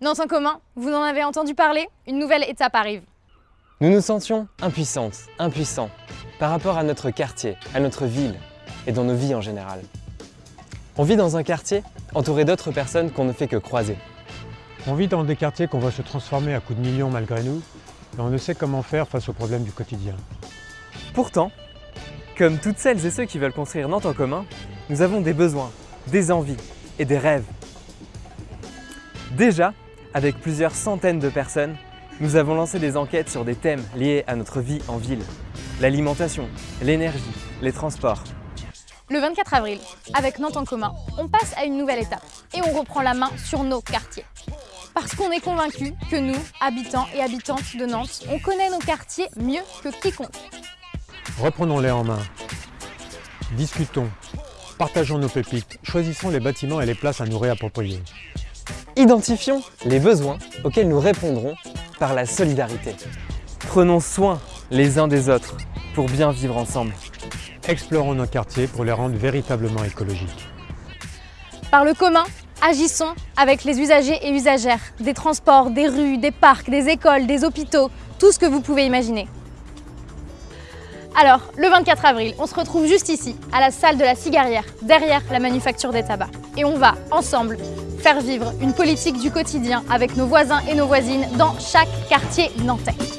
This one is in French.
Nantes en commun, vous en avez entendu parler? Une nouvelle étape arrive. Nous nous sentions impuissantes, impuissants, par rapport à notre quartier, à notre ville et dans nos vies en général. On vit dans un quartier entouré d'autres personnes qu'on ne fait que croiser. On vit dans des quartiers qu'on voit se transformer à coups de millions malgré nous, et on ne sait comment faire face aux problèmes du quotidien. Pourtant, comme toutes celles et ceux qui veulent construire Nantes en commun, nous avons des besoins, des envies et des rêves. Déjà, avec plusieurs centaines de personnes, nous avons lancé des enquêtes sur des thèmes liés à notre vie en ville. L'alimentation, l'énergie, les transports. Le 24 avril, avec Nantes en commun, on passe à une nouvelle étape et on reprend la main sur nos quartiers. Parce qu'on est convaincu que nous, habitants et habitantes de Nantes, on connaît nos quartiers mieux que quiconque. Reprenons-les en main. Discutons, partageons nos pépites, choisissons les bâtiments et les places à nous réapproprier. Identifions les besoins auxquels nous répondrons par la solidarité. Prenons soin les uns des autres pour bien vivre ensemble. Explorons nos quartiers pour les rendre véritablement écologiques. Par le commun, agissons avec les usagers et usagères des transports, des rues, des parcs, des écoles, des hôpitaux, tout ce que vous pouvez imaginer. Alors, le 24 avril, on se retrouve juste ici, à la salle de la Cigarière, derrière la manufacture des tabacs. Et on va, ensemble, faire vivre une politique du quotidien avec nos voisins et nos voisines dans chaque quartier nantais.